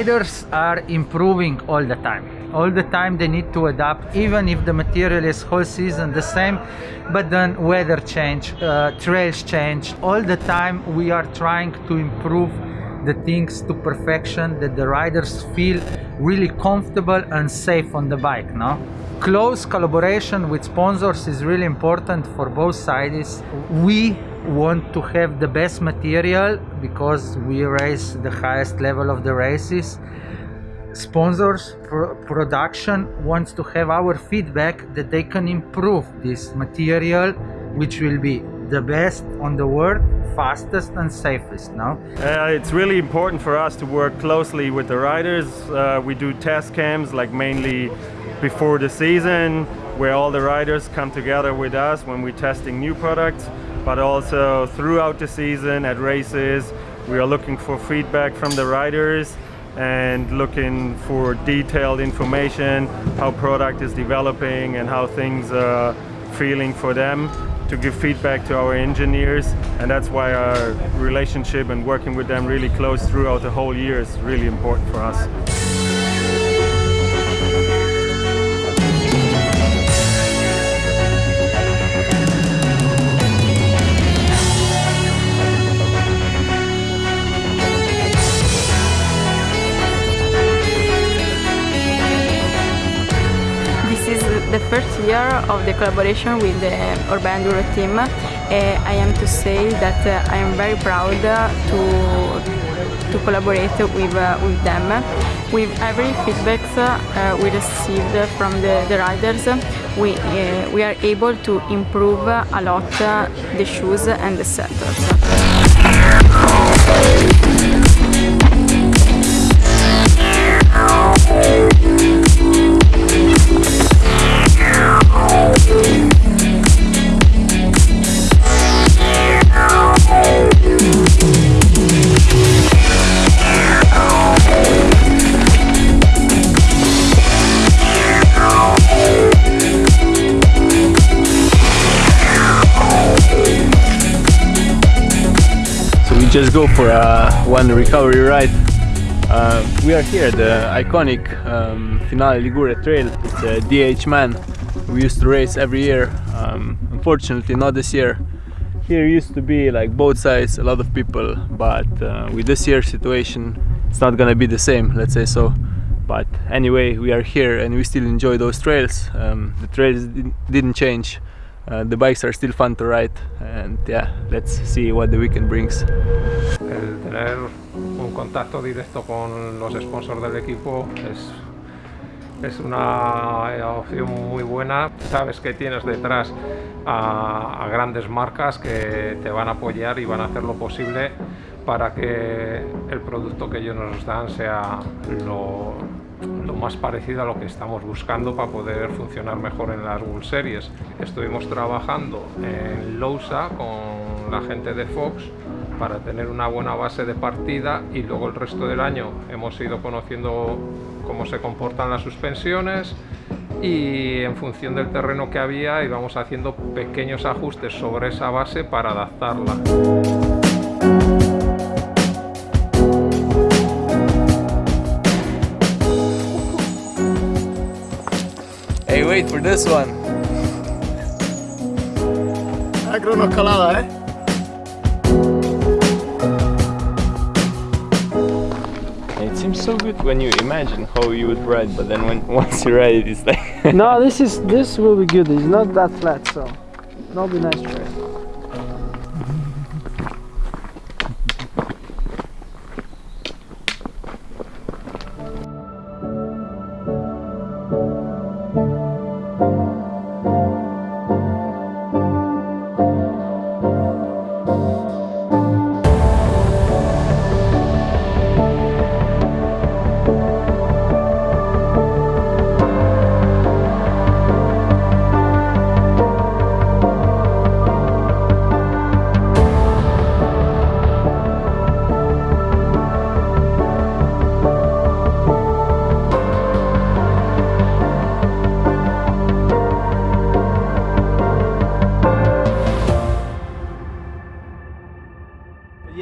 riders are improving all the time. All the time they need to adapt even if the material is whole season the same but then weather change uh, trails change. All the time we are trying to improve the things to perfection that the riders feel really comfortable and safe on the bike no? Close collaboration with sponsors is really important for both sides. We want to have the best material because we race the highest level of the races. Sponsors pro production wants to have our feedback that they can improve this material which will be the best on the world fastest and safest now uh, it's really important for us to work closely with the riders. Uh, we do test camps like mainly before the season where all the riders come together with us when we're testing new products but also throughout the season at races we are looking for feedback from the riders and looking for detailed information how product is developing and how things are feeling for them to give feedback to our engineers and that's why our relationship and working with them really close throughout the whole year is really important for us. Year of the collaboration with the Orbea Enduro team, uh, I am to say that uh, I am very proud to to collaborate with uh, with them. With every feedback uh, we received from the, the riders, we uh, we are able to improve a lot the shoes and the setters. Just go for a one recovery ride. Uh, we are here, the iconic um, Finale Ligure Trail. It's a DH Man. We used to race every year. Um, unfortunately, not this year. Here used to be like both sides, a lot of people, but uh, with this year situation, it's not gonna be the same, let's say so. But anyway, we are here and we still enjoy those trails. Um, the trails didn't change. Uh, the bikes are still fun to ride and yeah, let's see what the weekend brings. El tener un contacto directo con los sponsors del equipo es, es una opción muy buena. Sabes que tienes detrás a, a grandes marcas que te van a apoyar y van a hacer lo posible para que el producto que ellos nos dan sea lo más parecido a lo que estamos buscando para poder funcionar mejor en las World Series. Estuvimos trabajando en Lousa con la gente de Fox para tener una buena base de partida y luego el resto del año hemos ido conociendo cómo se comportan las suspensiones y en función del terreno que había íbamos haciendo pequeños ajustes sobre esa base para adaptarla. Wait for this one. cronoescalada, eh? It seems so good when you imagine how you would ride, but then when once you ride it, it's like... no, this is this will be good. It's not that flat, so it'll be nice to ride.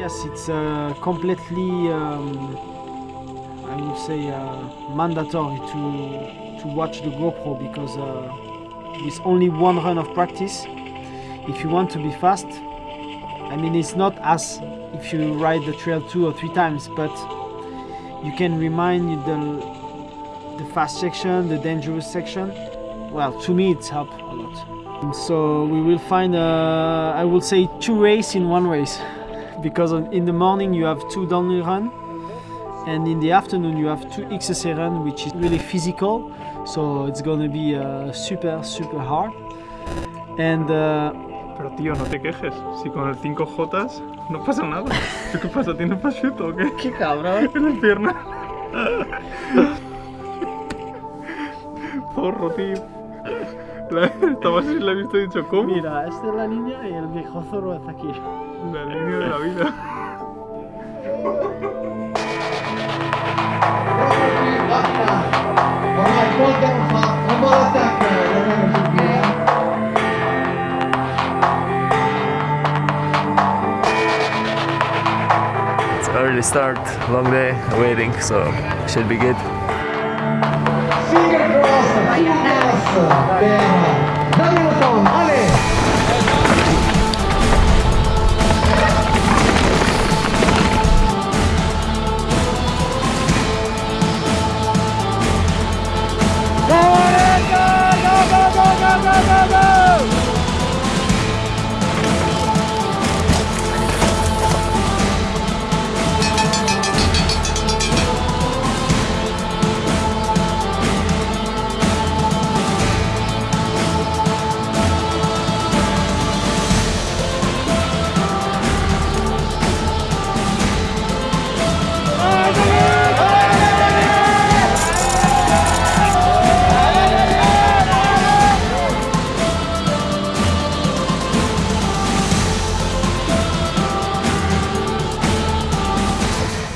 Yes, it's uh, completely, um, I would say uh, mandatory to to watch the GoPro because uh, with only one run of practice, if you want to be fast, I mean it's not as if you ride the trail two or three times, but you can remind you the the fast section, the dangerous section. Well, to me it's helped a lot. So we will find, uh, I will say, two race in one race, because in the morning you have two downhill run, and in the afternoon you have two XSA run, which is really physical. So it's gonna be uh, super super hard. And uh, Pero tío, no te quejes. Si con el 5J no pasa nada. ¿Tú qué pasa? ¿Tienes prosciutto o qué? qué cabrón. En las piernas. Zorro, tío. La, estaba así, la he visto y he dicho, ¿cómo? Mira, esta es la línea y el viejo zorro está aquí. La línea de la vida. Early start, long day, waiting, so should be good. Finger cross per Danilo Tom, Ale!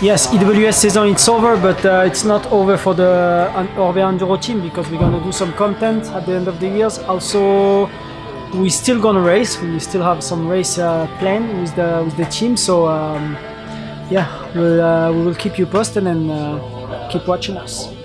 Yes, EWS season it's over, but uh, it's not over for the Orbea Enduro team because we're gonna do some content at the end of the years. Also, we still gonna race. We still have some race uh, with the with the team. So um, yeah, we'll, uh, we will keep you posted and uh, keep watching us.